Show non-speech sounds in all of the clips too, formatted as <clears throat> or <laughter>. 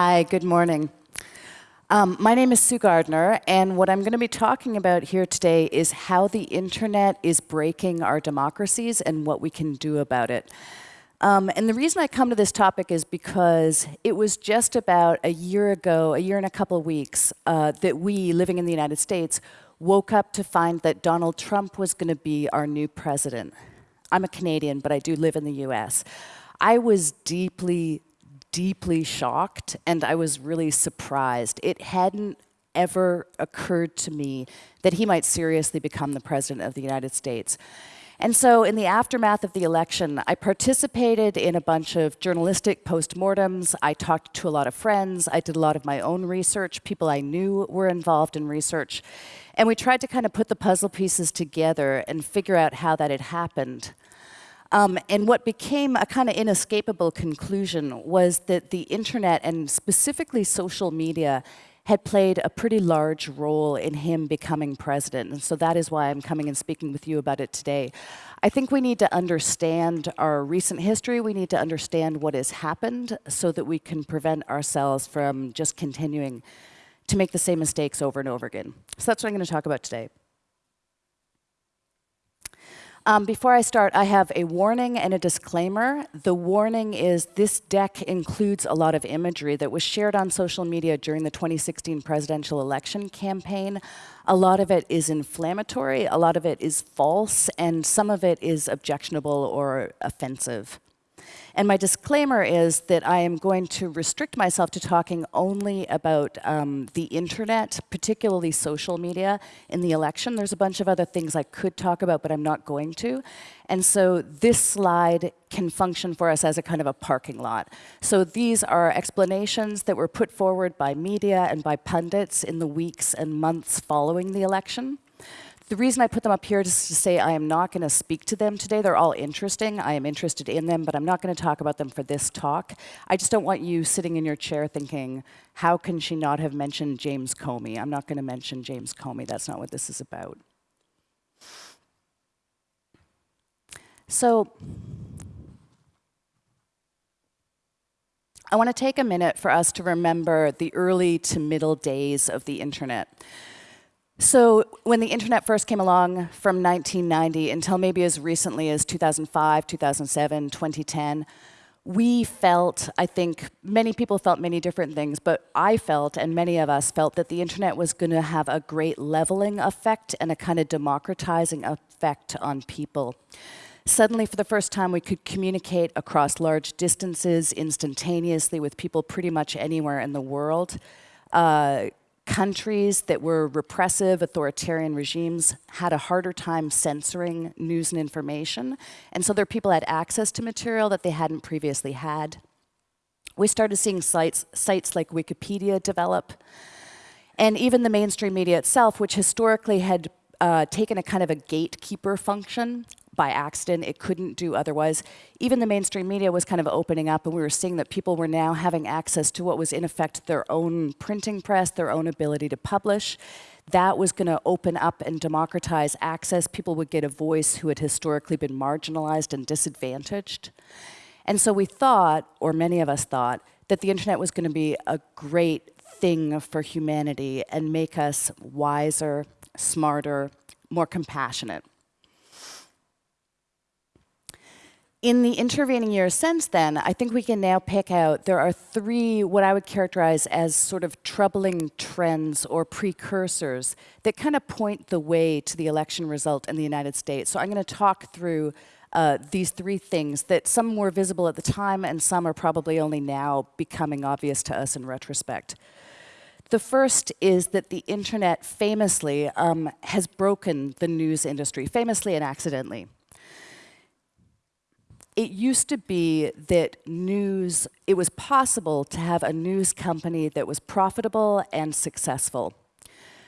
Hi, good morning. Um, my name is Sue Gardner, and what I'm going to be talking about here today is how the internet is breaking our democracies and what we can do about it. Um, and the reason I come to this topic is because it was just about a year ago, a year and a couple of weeks, uh, that we, living in the United States, woke up to find that Donald Trump was going to be our new president. I'm a Canadian, but I do live in the US. I was deeply, deeply shocked, and I was really surprised. It hadn't ever occurred to me that he might seriously become the president of the United States. And so in the aftermath of the election, I participated in a bunch of journalistic postmortems. I talked to a lot of friends. I did a lot of my own research. People I knew were involved in research. And we tried to kind of put the puzzle pieces together and figure out how that had happened. Um, and what became a kind of inescapable conclusion was that the internet and specifically social media had played a pretty large role in him becoming president. And so that is why I'm coming and speaking with you about it today. I think we need to understand our recent history. We need to understand what has happened so that we can prevent ourselves from just continuing to make the same mistakes over and over again. So that's what I'm going to talk about today. Um, before I start, I have a warning and a disclaimer. The warning is this deck includes a lot of imagery that was shared on social media during the 2016 presidential election campaign. A lot of it is inflammatory, a lot of it is false, and some of it is objectionable or offensive. And my disclaimer is that I am going to restrict myself to talking only about um, the internet, particularly social media, in the election. There's a bunch of other things I could talk about, but I'm not going to. And so this slide can function for us as a kind of a parking lot. So these are explanations that were put forward by media and by pundits in the weeks and months following the election. The reason I put them up here is to say I am not going to speak to them today. They're all interesting. I am interested in them, but I'm not going to talk about them for this talk. I just don't want you sitting in your chair thinking, how can she not have mentioned James Comey? I'm not going to mention James Comey. That's not what this is about. So I want to take a minute for us to remember the early to middle days of the internet. So when the internet first came along from 1990 until maybe as recently as 2005, 2007, 2010, we felt, I think many people felt many different things, but I felt, and many of us felt, that the internet was going to have a great leveling effect and a kind of democratizing effect on people. Suddenly, for the first time, we could communicate across large distances instantaneously with people pretty much anywhere in the world. Uh, countries that were repressive, authoritarian regimes had a harder time censoring news and information. And so their people had access to material that they hadn't previously had. We started seeing sites, sites like Wikipedia develop. And even the mainstream media itself, which historically had uh, taken a kind of a gatekeeper function by accident. It couldn't do otherwise. Even the mainstream media was kind of opening up, and we were seeing that people were now having access to what was, in effect, their own printing press, their own ability to publish. That was going to open up and democratize access. People would get a voice who had historically been marginalized and disadvantaged. And so we thought, or many of us thought, that the internet was going to be a great thing for humanity and make us wiser, smarter, more compassionate. In the intervening years since then, I think we can now pick out, there are three, what I would characterize as sort of troubling trends or precursors that kind of point the way to the election result in the United States. So I'm going to talk through uh, these three things that some were visible at the time and some are probably only now becoming obvious to us in retrospect. The first is that the internet famously um, has broken the news industry, famously and accidentally it used to be that news, it was possible to have a news company that was profitable and successful.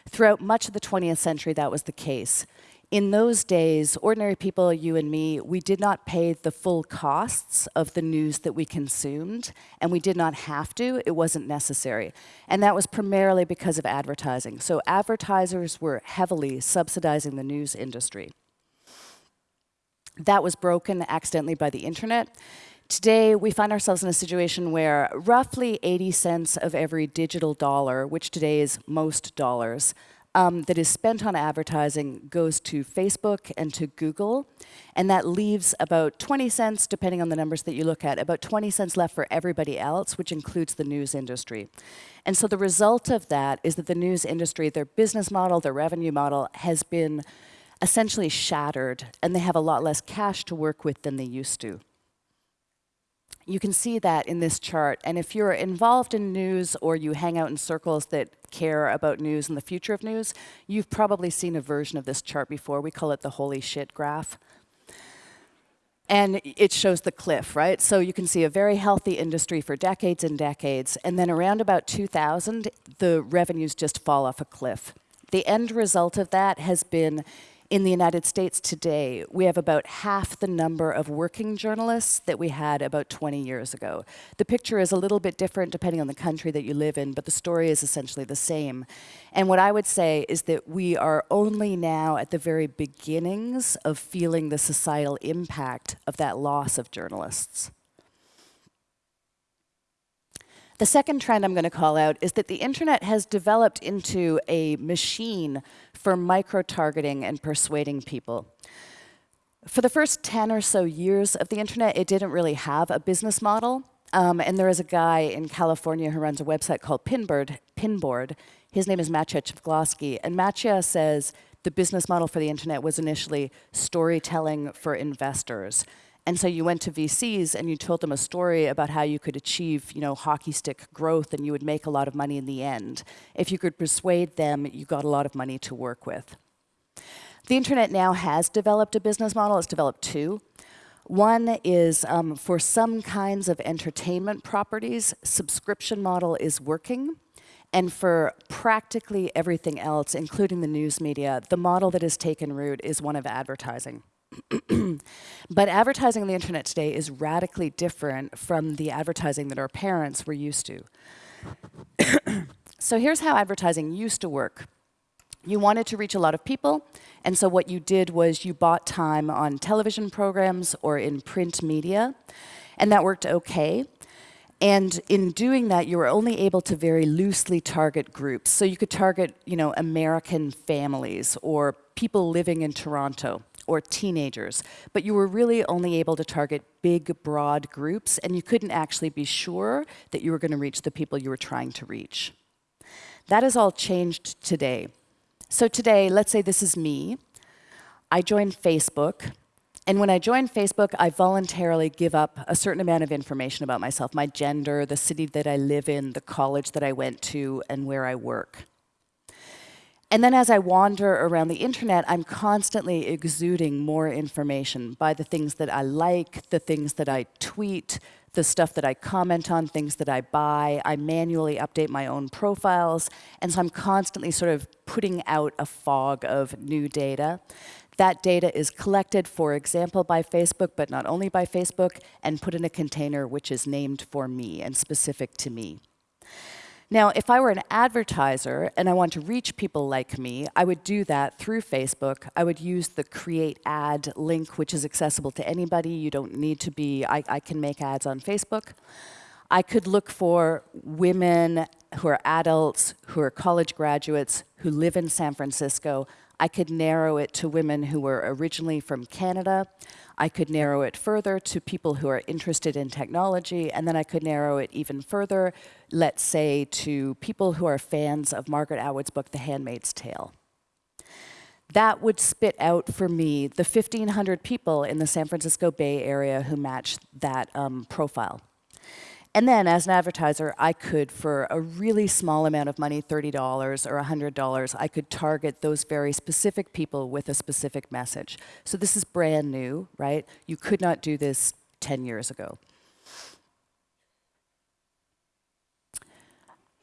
Throughout much of the 20th century, that was the case. In those days, ordinary people, you and me, we did not pay the full costs of the news that we consumed, and we did not have to, it wasn't necessary. And that was primarily because of advertising. So advertisers were heavily subsidizing the news industry. That was broken accidentally by the internet. Today, we find ourselves in a situation where roughly 80 cents of every digital dollar, which today is most dollars, um, that is spent on advertising goes to Facebook and to Google, and that leaves about 20 cents, depending on the numbers that you look at, about 20 cents left for everybody else, which includes the news industry. And so the result of that is that the news industry, their business model, their revenue model, has been essentially shattered, and they have a lot less cash to work with than they used to. You can see that in this chart. And if you're involved in news or you hang out in circles that care about news and the future of news, you've probably seen a version of this chart before. We call it the holy shit graph. And it shows the cliff, right? So you can see a very healthy industry for decades and decades. And then around about 2000, the revenues just fall off a cliff. The end result of that has been in the United States today, we have about half the number of working journalists that we had about 20 years ago. The picture is a little bit different depending on the country that you live in, but the story is essentially the same. And what I would say is that we are only now at the very beginnings of feeling the societal impact of that loss of journalists. The second trend I'm going to call out is that the internet has developed into a machine for micro-targeting and persuading people. For the first 10 or so years of the internet, it didn't really have a business model. Um, and there is a guy in California who runs a website called Pinboard. Pinboard. His name is Maciej Ceglowski. And Maciej says the business model for the internet was initially storytelling for investors. And so you went to VCs and you told them a story about how you could achieve, you know, hockey stick growth and you would make a lot of money in the end. If you could persuade them, you got a lot of money to work with. The internet now has developed a business model. It's developed two. One is um, for some kinds of entertainment properties, subscription model is working. And for practically everything else, including the news media, the model that has taken root is one of advertising. <clears throat> but advertising on the internet today is radically different from the advertising that our parents were used to. <clears throat> so here's how advertising used to work. You wanted to reach a lot of people, and so what you did was you bought time on television programs or in print media, and that worked okay. And in doing that, you were only able to very loosely target groups. So you could target, you know, American families or people living in Toronto or teenagers, but you were really only able to target big, broad groups, and you couldn't actually be sure that you were going to reach the people you were trying to reach. That has all changed today. So today, let's say this is me. I join Facebook, and when I join Facebook, I voluntarily give up a certain amount of information about myself, my gender, the city that I live in, the college that I went to, and where I work. And then as I wander around the internet, I'm constantly exuding more information by the things that I like, the things that I tweet, the stuff that I comment on, things that I buy. I manually update my own profiles. And so I'm constantly sort of putting out a fog of new data. That data is collected, for example, by Facebook, but not only by Facebook, and put in a container which is named for me and specific to me. Now, if I were an advertiser and I want to reach people like me, I would do that through Facebook. I would use the create ad link, which is accessible to anybody. You don't need to be, I, I can make ads on Facebook. I could look for women who are adults, who are college graduates, who live in San Francisco. I could narrow it to women who were originally from Canada. I could narrow it further to people who are interested in technology, and then I could narrow it even further, let's say, to people who are fans of Margaret Atwood's book, The Handmaid's Tale. That would spit out for me the 1,500 people in the San Francisco Bay Area who match that um, profile. And then as an advertiser, I could, for a really small amount of money, $30 or $100, I could target those very specific people with a specific message. So this is brand new, right? You could not do this 10 years ago.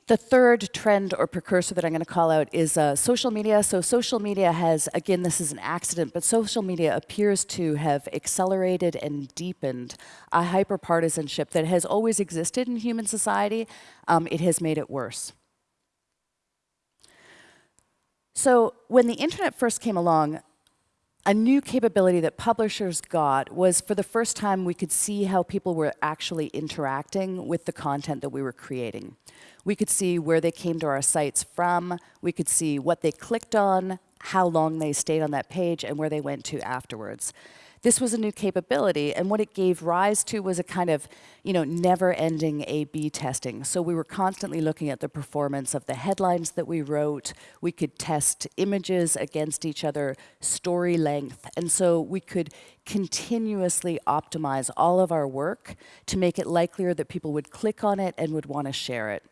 The third trend or precursor that I'm going to call out is uh, social media. So social media has, again, this is an accident, but social media appears to have accelerated and deepened a hyperpartisanship that has always existed in human society. Um, it has made it worse. So when the internet first came along, a new capability that publishers got was for the first time we could see how people were actually interacting with the content that we were creating. We could see where they came to our sites from, we could see what they clicked on, how long they stayed on that page, and where they went to afterwards. This was a new capability, and what it gave rise to was a kind of, you know, never-ending A-B testing. So we were constantly looking at the performance of the headlines that we wrote. We could test images against each other, story length, and so we could continuously optimize all of our work to make it likelier that people would click on it and would want to share it.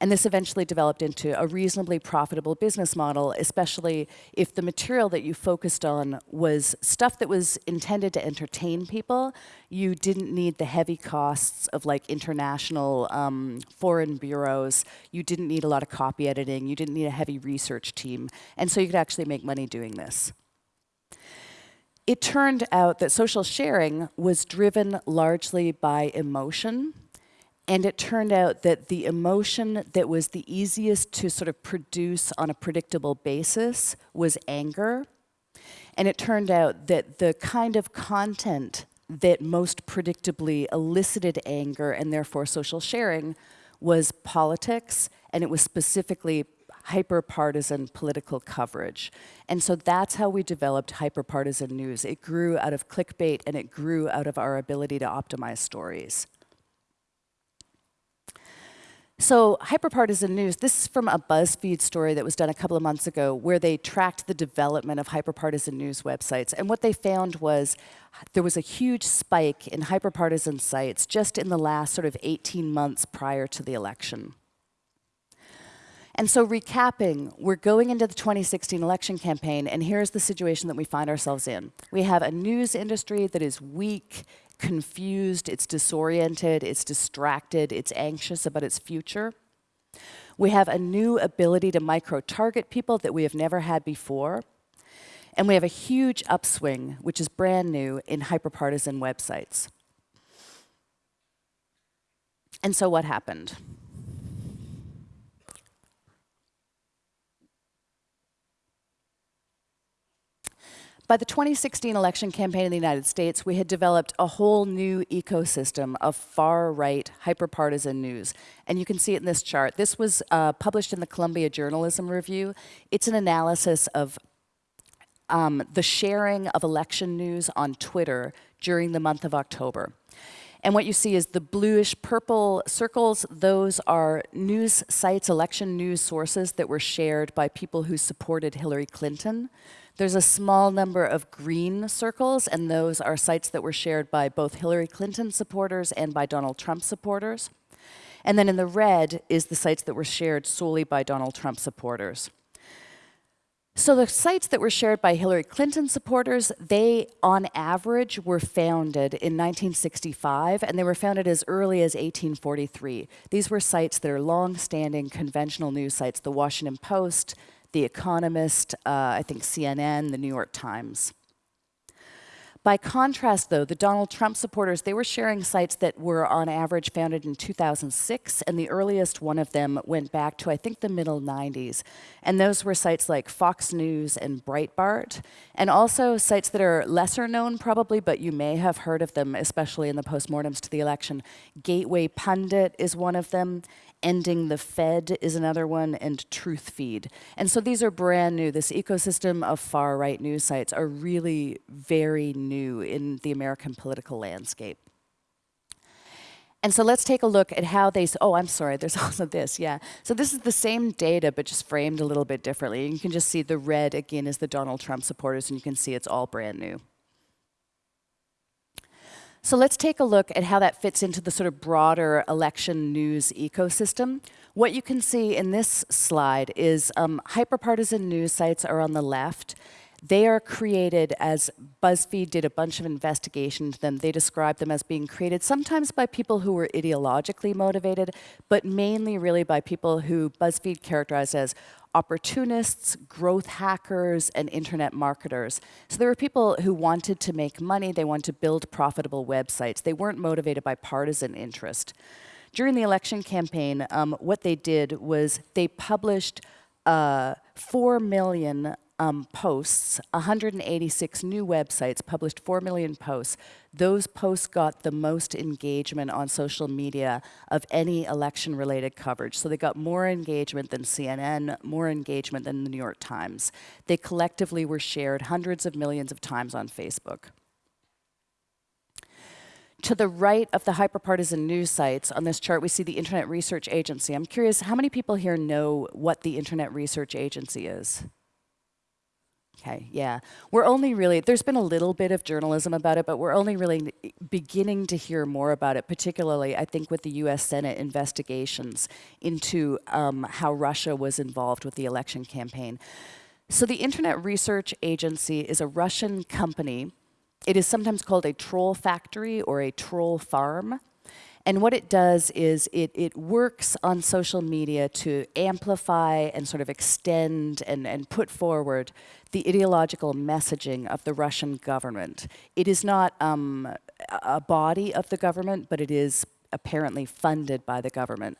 And this eventually developed into a reasonably profitable business model, especially if the material that you focused on was stuff that was intended to entertain people. You didn't need the heavy costs of like international um, foreign bureaus. You didn't need a lot of copy editing. You didn't need a heavy research team. And so you could actually make money doing this. It turned out that social sharing was driven largely by emotion and it turned out that the emotion that was the easiest to sort of produce on a predictable basis was anger. And it turned out that the kind of content that most predictably elicited anger and therefore social sharing was politics, and it was specifically hyper-partisan political coverage. And so that's how we developed hyper-partisan news. It grew out of clickbait and it grew out of our ability to optimize stories. So hyperpartisan news, this is from a BuzzFeed story that was done a couple of months ago where they tracked the development of hyperpartisan news websites. And what they found was there was a huge spike in hyperpartisan sites just in the last sort of 18 months prior to the election. And so recapping, we're going into the 2016 election campaign, and here's the situation that we find ourselves in. We have a news industry that is weak, confused, it's disoriented, it's distracted, it's anxious about its future. We have a new ability to micro-target people that we have never had before. And we have a huge upswing, which is brand new, in hyperpartisan websites. And so what happened? By the 2016 election campaign in the United States, we had developed a whole new ecosystem of far-right, hyperpartisan news. And you can see it in this chart. This was uh, published in the Columbia Journalism Review. It's an analysis of um, the sharing of election news on Twitter during the month of October. And what you see is the bluish purple circles, those are news sites, election news sources that were shared by people who supported Hillary Clinton. There's a small number of green circles, and those are sites that were shared by both Hillary Clinton supporters and by Donald Trump supporters. And then in the red is the sites that were shared solely by Donald Trump supporters. So the sites that were shared by Hillary Clinton supporters, they on average were founded in 1965 and they were founded as early as 1843. These were sites that are long-standing conventional news sites, the Washington Post, the Economist, uh, I think CNN, the New York Times. By contrast, though, the Donald Trump supporters, they were sharing sites that were on average founded in 2006, and the earliest one of them went back to, I think, the middle 90s. And those were sites like Fox News and Breitbart, and also sites that are lesser known probably, but you may have heard of them, especially in the postmortems to the election. Gateway Pundit is one of them, Ending the Fed is another one, and Truthfeed. And so these are brand new. This ecosystem of far-right news sites are really very new in the American political landscape. And so let's take a look at how they, oh, I'm sorry, there's <laughs> also this, yeah. So this is the same data, but just framed a little bit differently. You can just see the red, again, is the Donald Trump supporters, and you can see it's all brand new. So let's take a look at how that fits into the sort of broader election news ecosystem. What you can see in this slide is um, hyperpartisan news sites are on the left. They are created as BuzzFeed did a bunch of investigation into them. They described them as being created sometimes by people who were ideologically motivated, but mainly really by people who BuzzFeed characterized as opportunists, growth hackers, and internet marketers. So there were people who wanted to make money, they wanted to build profitable websites. They weren't motivated by partisan interest. During the election campaign, um, what they did was they published uh, 4 million um, posts, 186 new websites published 4 million posts. Those posts got the most engagement on social media of any election related coverage. So they got more engagement than CNN, more engagement than the New York Times. They collectively were shared hundreds of millions of times on Facebook. To the right of the hyperpartisan news sites on this chart, we see the Internet Research Agency. I'm curious, how many people here know what the Internet Research Agency is? Okay, yeah. We're only really, there's been a little bit of journalism about it, but we're only really beginning to hear more about it, particularly, I think, with the US Senate investigations into um, how Russia was involved with the election campaign. So the Internet Research Agency is a Russian company it is sometimes called a troll factory or a troll farm. And what it does is it, it works on social media to amplify and sort of extend and, and put forward the ideological messaging of the Russian government. It is not um, a body of the government, but it is apparently funded by the government.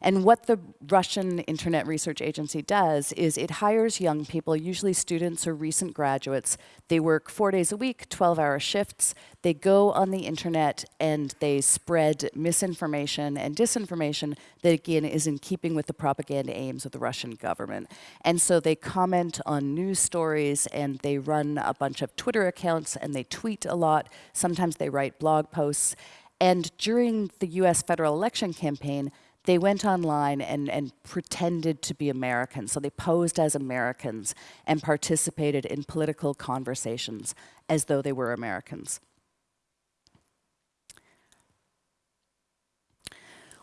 And what the Russian Internet Research Agency does is it hires young people, usually students or recent graduates. They work four days a week, 12-hour shifts. They go on the internet and they spread misinformation and disinformation that, again, is in keeping with the propaganda aims of the Russian government. And so they comment on news stories and they run a bunch of Twitter accounts and they tweet a lot. Sometimes they write blog posts. And during the US federal election campaign, they went online and, and pretended to be Americans. So they posed as Americans and participated in political conversations as though they were Americans.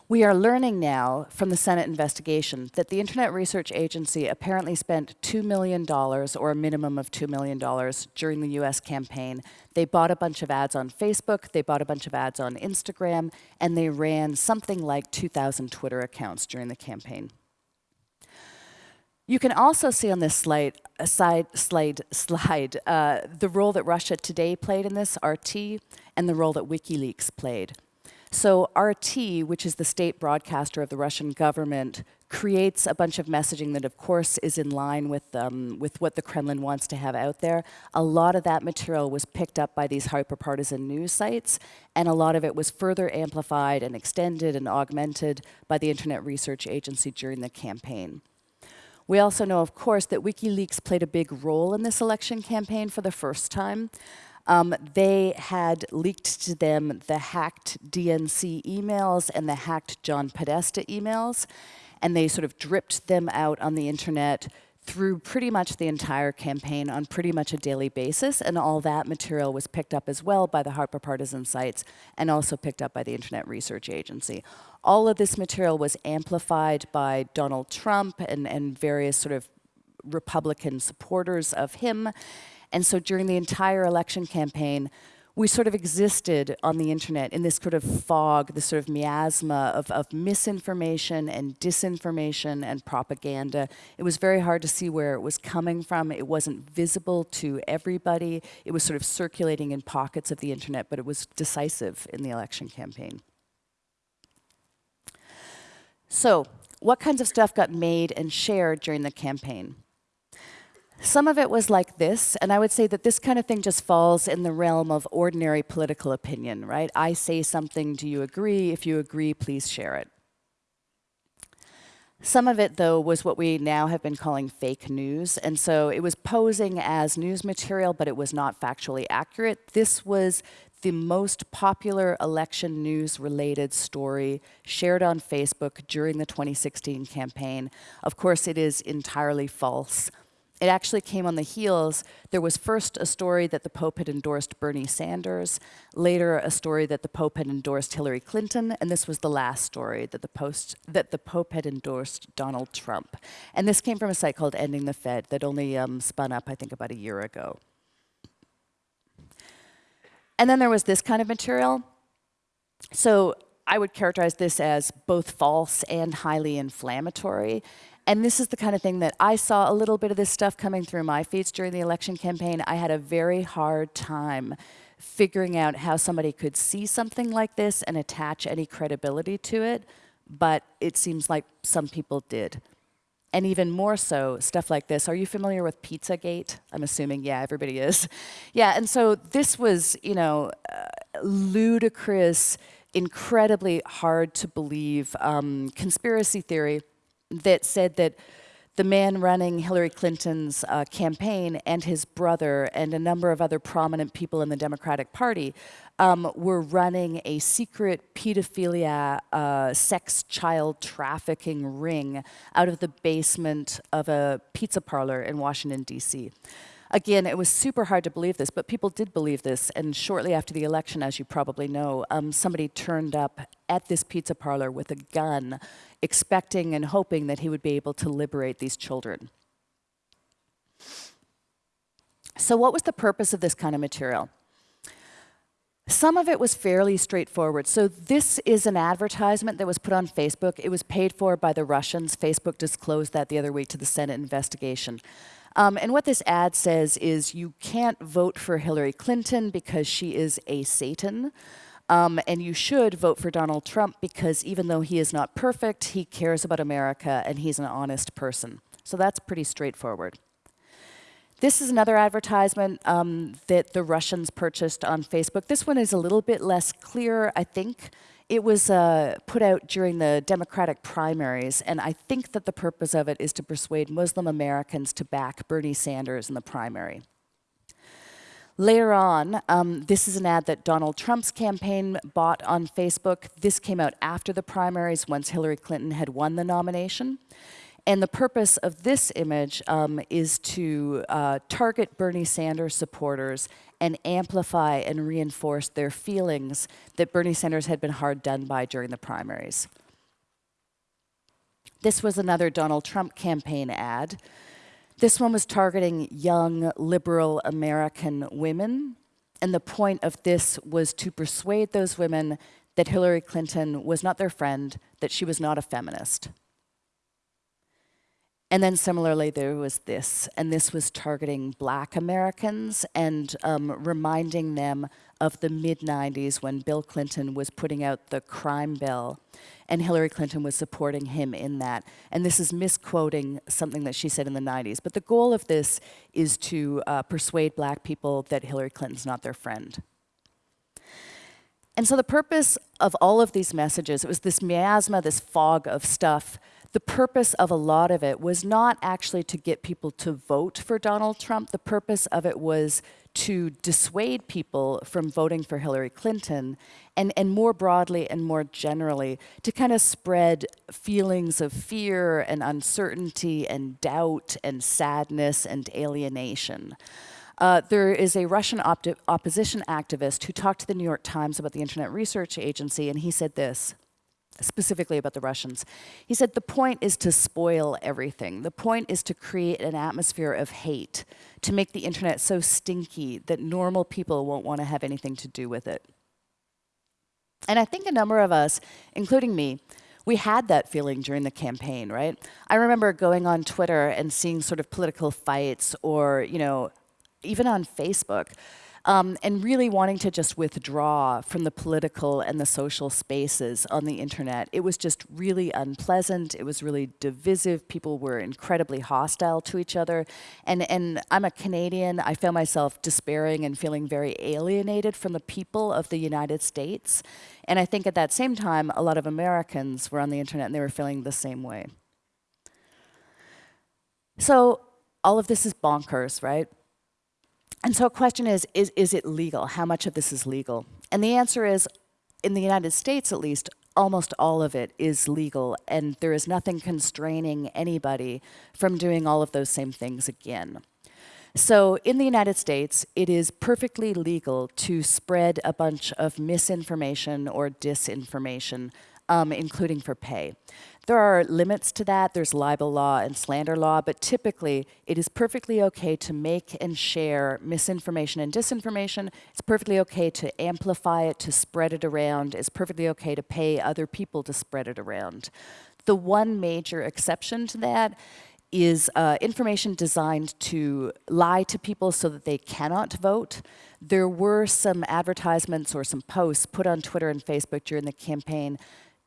We are learning now from the Senate investigation that the Internet Research Agency apparently spent $2 million, or a minimum of $2 million, during the US campaign. They bought a bunch of ads on Facebook, they bought a bunch of ads on Instagram, and they ran something like 2,000 Twitter accounts during the campaign. You can also see on this slide, side, slide, slide uh, the role that Russia Today played in this, RT, and the role that WikiLeaks played. So RT, which is the state broadcaster of the Russian government, creates a bunch of messaging that, of course, is in line with, um, with what the Kremlin wants to have out there. A lot of that material was picked up by these hyperpartisan news sites, and a lot of it was further amplified and extended and augmented by the Internet Research Agency during the campaign. We also know, of course, that WikiLeaks played a big role in this election campaign for the first time. Um, they had leaked to them the hacked DNC emails and the hacked John Podesta emails, and they sort of dripped them out on the internet through pretty much the entire campaign on pretty much a daily basis, and all that material was picked up as well by the hyperpartisan sites and also picked up by the Internet Research Agency. All of this material was amplified by Donald Trump and, and various sort of Republican supporters of him, and so during the entire election campaign, we sort of existed on the internet in this sort of fog, this sort of miasma of, of misinformation and disinformation and propaganda. It was very hard to see where it was coming from. It wasn't visible to everybody. It was sort of circulating in pockets of the internet, but it was decisive in the election campaign. So, what kinds of stuff got made and shared during the campaign? Some of it was like this, and I would say that this kind of thing just falls in the realm of ordinary political opinion, right? I say something, do you agree? If you agree, please share it. Some of it, though, was what we now have been calling fake news, and so it was posing as news material, but it was not factually accurate. This was the most popular election news related story shared on Facebook during the 2016 campaign. Of course, it is entirely false. It actually came on the heels. There was first a story that the Pope had endorsed Bernie Sanders, later a story that the Pope had endorsed Hillary Clinton, and this was the last story that the, post, that the Pope had endorsed Donald Trump. And this came from a site called Ending the Fed that only um, spun up, I think, about a year ago. And then there was this kind of material. So I would characterize this as both false and highly inflammatory. And this is the kind of thing that I saw a little bit of this stuff coming through my feeds during the election campaign. I had a very hard time figuring out how somebody could see something like this and attach any credibility to it, but it seems like some people did. And even more so, stuff like this. Are you familiar with Pizzagate? I'm assuming, yeah, everybody is. <laughs> Yeah, and so this was, you know, uh, ludicrous, incredibly hard to believe um, conspiracy theory that said that the man running Hillary Clinton's uh, campaign and his brother and a number of other prominent people in the Democratic Party um, were running a secret pedophilia, uh, sex child trafficking ring out of the basement of a pizza parlor in Washington, D.C. Again, it was super hard to believe this, but people did believe this. And shortly after the election, as you probably know, um, somebody turned up at this pizza parlor with a gun, expecting and hoping that he would be able to liberate these children. So what was the purpose of this kind of material? Some of it was fairly straightforward. So this is an advertisement that was put on Facebook. It was paid for by the Russians. Facebook disclosed that the other week to the Senate investigation. Um, and what this ad says is you can't vote for Hillary Clinton because she is a Satan. Um, and you should vote for Donald Trump because even though he is not perfect, he cares about America and he's an honest person. So that's pretty straightforward. This is another advertisement um, that the Russians purchased on Facebook. This one is a little bit less clear, I think. It was uh, put out during the Democratic primaries, and I think that the purpose of it is to persuade Muslim Americans to back Bernie Sanders in the primary. Later on, um, this is an ad that Donald Trump's campaign bought on Facebook. This came out after the primaries, once Hillary Clinton had won the nomination. And the purpose of this image um, is to uh, target Bernie Sanders supporters and amplify and reinforce their feelings that Bernie Sanders had been hard done by during the primaries. This was another Donald Trump campaign ad. This one was targeting young, liberal American women. And the point of this was to persuade those women that Hillary Clinton was not their friend, that she was not a feminist. And then similarly, there was this, and this was targeting black Americans and um, reminding them of the mid 90s when Bill Clinton was putting out the crime bill and Hillary Clinton was supporting him in that. And this is misquoting something that she said in the 90s. But the goal of this is to uh, persuade black people that Hillary Clinton's not their friend. And so the purpose of all of these messages, it was this miasma, this fog of stuff the purpose of a lot of it was not actually to get people to vote for Donald Trump. The purpose of it was to dissuade people from voting for Hillary Clinton and, and more broadly and more generally to kind of spread feelings of fear and uncertainty and doubt and sadness and alienation. Uh, there is a Russian opposition activist who talked to the New York Times about the Internet Research Agency, and he said this specifically about the Russians. He said the point is to spoil everything. The point is to create an atmosphere of hate, to make the internet so stinky that normal people won't want to have anything to do with it. And I think a number of us, including me, we had that feeling during the campaign, right? I remember going on Twitter and seeing sort of political fights or, you know, even on Facebook, um, and really wanting to just withdraw from the political and the social spaces on the internet. It was just really unpleasant. It was really divisive. People were incredibly hostile to each other. And, and I'm a Canadian. I found myself despairing and feeling very alienated from the people of the United States. And I think at that same time, a lot of Americans were on the internet and they were feeling the same way. So all of this is bonkers, right? And so a question is, is, is it legal? How much of this is legal? And the answer is, in the United States at least, almost all of it is legal and there is nothing constraining anybody from doing all of those same things again. So in the United States, it is perfectly legal to spread a bunch of misinformation or disinformation, um, including for pay. There are limits to that. There's libel law and slander law, but typically it is perfectly okay to make and share misinformation and disinformation. It's perfectly okay to amplify it, to spread it around. It's perfectly okay to pay other people to spread it around. The one major exception to that is uh, information designed to lie to people so that they cannot vote. There were some advertisements or some posts put on Twitter and Facebook during the campaign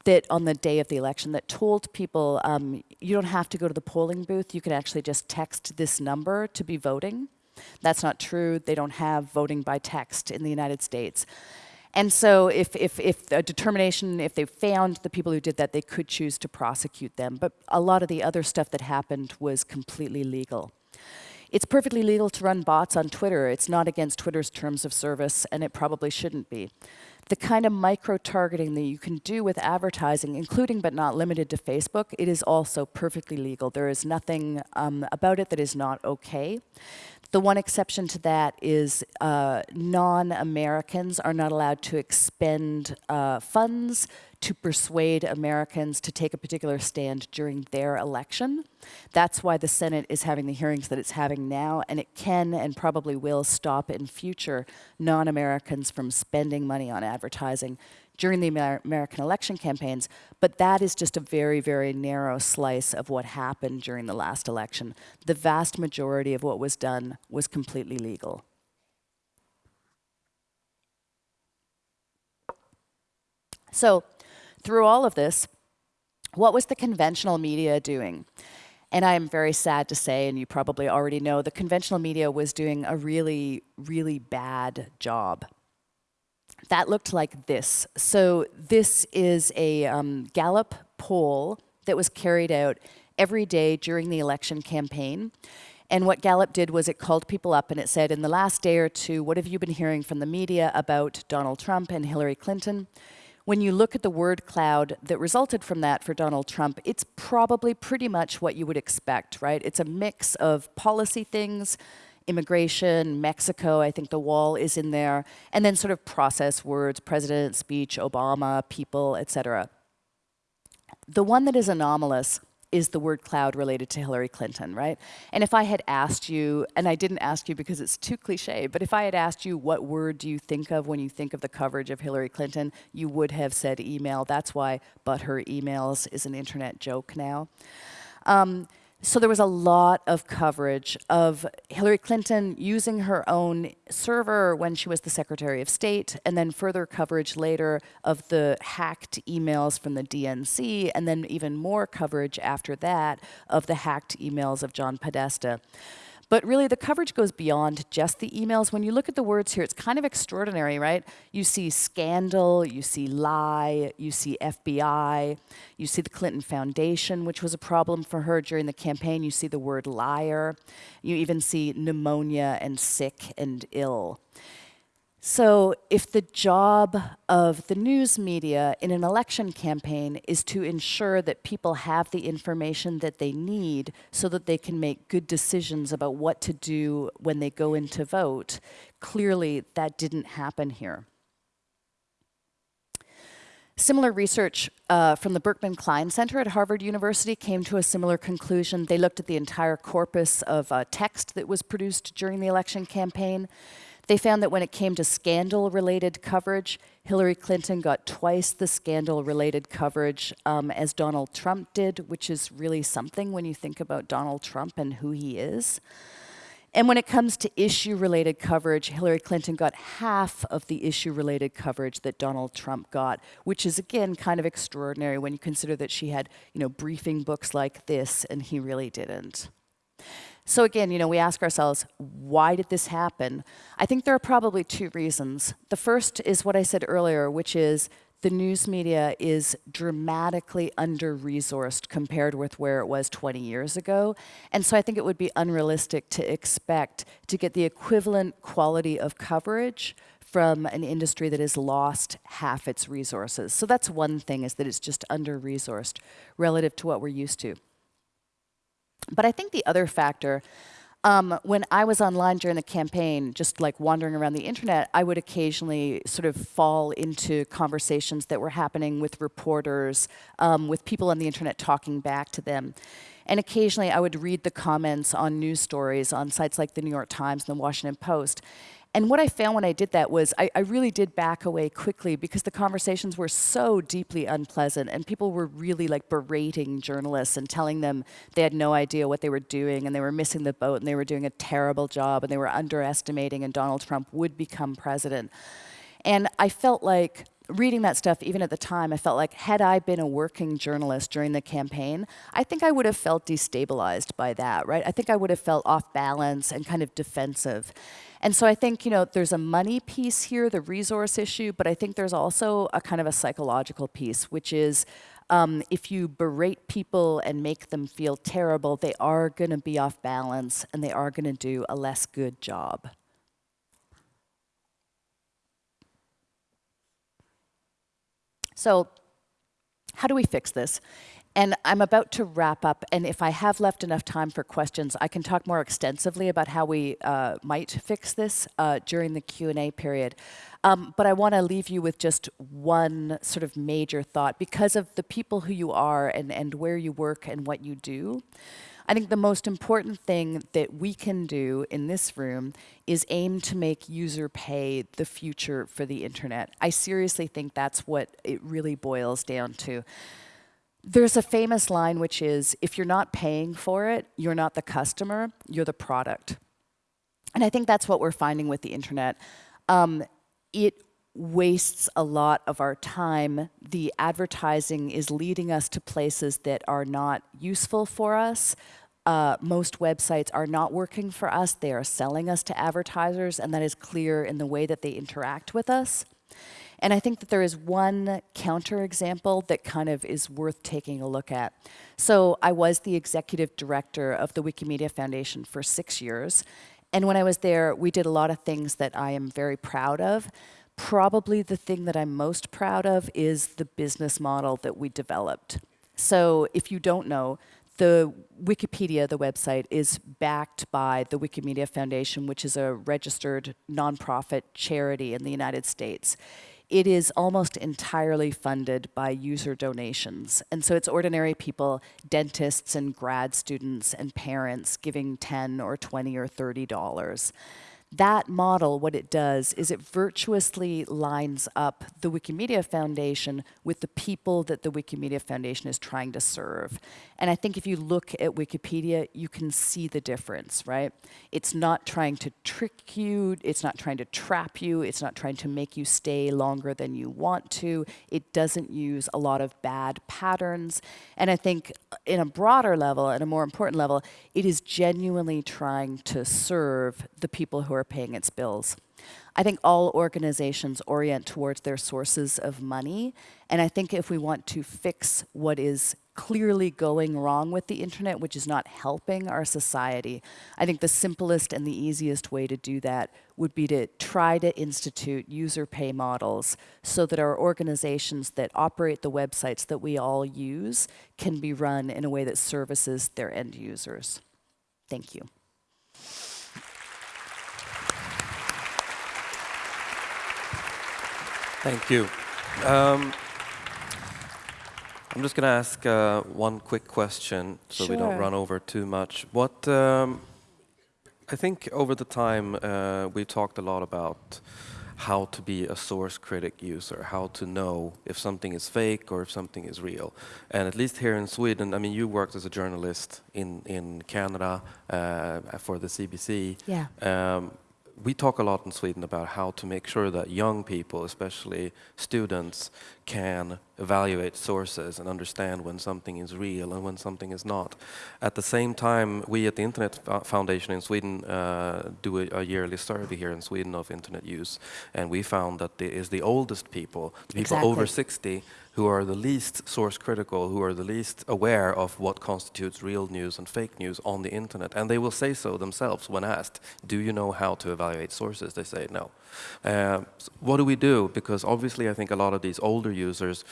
that on the day of the election that told people um, you don't have to go to the polling booth, you can actually just text this number to be voting. That's not true. They don't have voting by text in the United States. And so if, if, if a determination, if they found the people who did that, they could choose to prosecute them. But a lot of the other stuff that happened was completely legal. It's perfectly legal to run bots on Twitter. It's not against Twitter's terms of service, and it probably shouldn't be. The kind of micro-targeting that you can do with advertising, including but not limited to Facebook, it is also perfectly legal. There is nothing um, about it that is not okay. The one exception to that is uh, non-Americans are not allowed to expend uh, funds to persuade Americans to take a particular stand during their election. That's why the Senate is having the hearings that it's having now, and it can and probably will stop in future non-Americans from spending money on advertising during the Amer American election campaigns, but that is just a very, very narrow slice of what happened during the last election. The vast majority of what was done was completely legal. So through all of this, what was the conventional media doing? And I am very sad to say, and you probably already know, the conventional media was doing a really, really bad job that looked like this. So this is a um, Gallup poll that was carried out every day during the election campaign. And what Gallup did was it called people up and it said, in the last day or two, what have you been hearing from the media about Donald Trump and Hillary Clinton? When you look at the word cloud that resulted from that for Donald Trump, it's probably pretty much what you would expect, right? It's a mix of policy things, immigration, Mexico, I think the wall is in there, and then sort of process words, president, speech, Obama, people, etc. The one that is anomalous is the word cloud related to Hillary Clinton, right? And if I had asked you, and I didn't ask you because it's too cliche, but if I had asked you what word do you think of when you think of the coverage of Hillary Clinton, you would have said email. That's why but her emails is an internet joke now. Um, so there was a lot of coverage of Hillary Clinton using her own server when she was the Secretary of State, and then further coverage later of the hacked emails from the DNC, and then even more coverage after that of the hacked emails of John Podesta. But really, the coverage goes beyond just the emails. When you look at the words here, it's kind of extraordinary, right? You see scandal, you see lie, you see FBI, you see the Clinton Foundation, which was a problem for her during the campaign. You see the word liar. You even see pneumonia and sick and ill. So if the job of the news media in an election campaign is to ensure that people have the information that they need so that they can make good decisions about what to do when they go in to vote, clearly that didn't happen here. Similar research uh, from the Berkman Klein Center at Harvard University came to a similar conclusion. They looked at the entire corpus of uh, text that was produced during the election campaign. They found that when it came to scandal-related coverage, Hillary Clinton got twice the scandal-related coverage um, as Donald Trump did, which is really something when you think about Donald Trump and who he is. And when it comes to issue-related coverage, Hillary Clinton got half of the issue-related coverage that Donald Trump got, which is, again, kind of extraordinary when you consider that she had, you know, briefing books like this, and he really didn't. So again, you know, we ask ourselves, why did this happen? I think there are probably two reasons. The first is what I said earlier, which is the news media is dramatically under-resourced compared with where it was 20 years ago. And so I think it would be unrealistic to expect to get the equivalent quality of coverage from an industry that has lost half its resources. So that's one thing, is that it's just under-resourced relative to what we're used to. But I think the other factor, um, when I was online during the campaign, just like wandering around the internet, I would occasionally sort of fall into conversations that were happening with reporters, um, with people on the internet talking back to them. And occasionally I would read the comments on news stories on sites like the New York Times and the Washington Post. And what I found when I did that was I, I, really did back away quickly because the conversations were so deeply unpleasant and people were really like berating journalists and telling them they had no idea what they were doing and they were missing the boat and they were doing a terrible job and they were underestimating and Donald Trump would become president. And I felt like reading that stuff, even at the time, I felt like had I been a working journalist during the campaign, I think I would have felt destabilized by that, right? I think I would have felt off balance and kind of defensive. And so I think, you know, there's a money piece here, the resource issue, but I think there's also a kind of a psychological piece, which is um, if you berate people and make them feel terrible, they are going to be off balance and they are going to do a less good job. So how do we fix this? And I'm about to wrap up, and if I have left enough time for questions, I can talk more extensively about how we uh, might fix this uh, during the Q&A period. Um, but I want to leave you with just one sort of major thought. Because of the people who you are and, and where you work and what you do, I think the most important thing that we can do in this room is aim to make user pay the future for the internet. I seriously think that's what it really boils down to. There's a famous line which is, if you're not paying for it, you're not the customer, you're the product. And I think that's what we're finding with the internet. Um, it wastes a lot of our time. The advertising is leading us to places that are not useful for us. Uh, most websites are not working for us. They are selling us to advertisers, and that is clear in the way that they interact with us. And I think that there is one counterexample that kind of is worth taking a look at. So I was the executive director of the Wikimedia Foundation for six years. And when I was there, we did a lot of things that I am very proud of. Probably the thing that I'm most proud of is the business model that we developed. So if you don't know, the Wikipedia, the website, is backed by the Wikimedia Foundation, which is a registered nonprofit charity in the United States it is almost entirely funded by user donations. And so it's ordinary people, dentists and grad students and parents giving 10 or 20 or $30 that model, what it does is it virtuously lines up the Wikimedia Foundation with the people that the Wikimedia Foundation is trying to serve. And I think if you look at Wikipedia, you can see the difference, right? It's not trying to trick you, it's not trying to trap you, it's not trying to make you stay longer than you want to. It doesn't use a lot of bad patterns. And I think in a broader level, and a more important level, it is genuinely trying to serve the people who are paying its bills. I think all organizations orient towards their sources of money. And I think if we want to fix what is clearly going wrong with the internet, which is not helping our society, I think the simplest and the easiest way to do that would be to try to institute user pay models so that our organizations that operate the websites that we all use can be run in a way that services their end users. Thank you. Thank you. Um, I'm just going to ask uh, one quick question so sure. we don't run over too much. What um, I think over the time uh, we've talked a lot about how to be a source critic user, how to know if something is fake or if something is real. And at least here in Sweden, I mean, you worked as a journalist in, in Canada uh, for the CBC. Yeah. Um, we talk a lot in Sweden about how to make sure that young people, especially students, can evaluate sources and understand when something is real and when something is not. At the same time, we at the Internet Foundation in Sweden uh, do a, a, yearly survey here in Sweden of internet use, and we found that it is the oldest people, the people exactly. over 60, who are the least source critical, who are the least aware of what constitutes real news and fake news on the internet. And they will say so themselves when asked, do you know how to evaluate sources? They say no. Uh, so what do we do? Because obviously I think a lot of these older users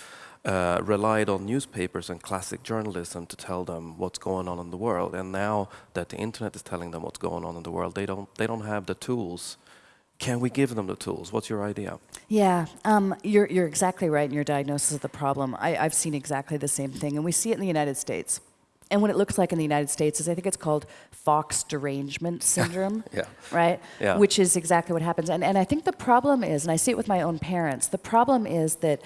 uh, relied on newspapers and classic journalism to tell them what's going on in the world. And now that the internet is telling them what's going on in the world, they don't, they don't have the tools can we give them the tools? What's your idea? Yeah, um, you're, you're exactly right in your diagnosis of the problem. I, I've seen exactly the same thing, and we see it in the United States. And what it looks like in the United States is I think it's called Fox derangement <laughs> syndrome, yeah. right? Yeah. Which is exactly what happens. And, and I think the problem is, and I see it with my own parents, the problem is that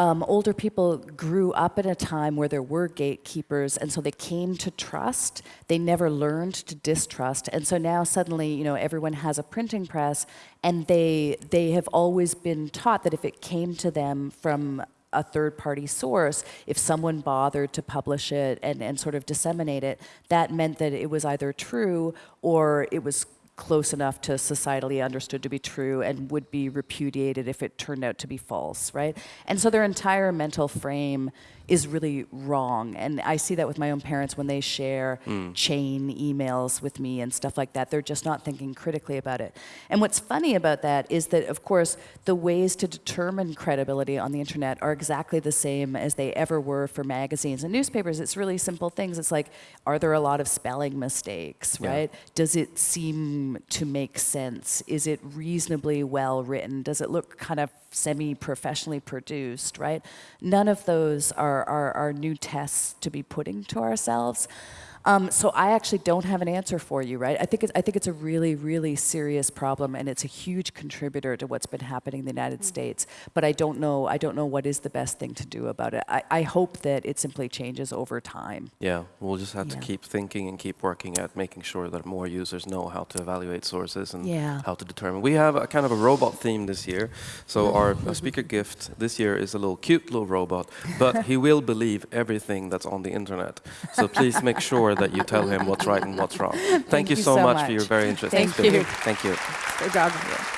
um, older people grew up in a time where there were gatekeepers, and so they came to trust. They never learned to distrust, and so now suddenly, you know, everyone has a printing press, and they they have always been taught that if it came to them from a third party source, if someone bothered to publish it and, and sort of disseminate it, that meant that it was either true or it was close enough to societally understood to be true and would be repudiated if it turned out to be false, right? And so their entire mental frame is really wrong. And I see that with my own parents when they share hmm. chain emails with me and stuff like that. They're just not thinking critically about it. And what's funny about that is that, of course, the ways to determine credibility on the internet are exactly the same as they ever were for magazines and newspapers. It's really simple things. It's like, are there a lot of spelling mistakes, Yeah. right? Does it seem to make sense? Is it reasonably well written? Does it look kind of semi professionally produced, right? None of those are, are, are new tests to be putting to ourselves. Um, so I actually don't have an answer for you, right? I think it's, I think it's a really, really serious problem, and it's a huge contributor to what's been happening in the United States. But I don't know, I don't know what is the best thing to do about it. I, I hope that it simply changes over time. Yeah, we'll just have to keep thinking and keep working at making sure that more users know how to evaluate sources and Yeah. how to determine. We have a kind of a robot theme this year. So our speaker gift this year is a little cute little robot, but he will believe everything that's on the internet. So please make sure that you tell him what's right and what's wrong. <laughs> Thank, you you so, so much, for your very interesting Thank you. Thank you. Good job.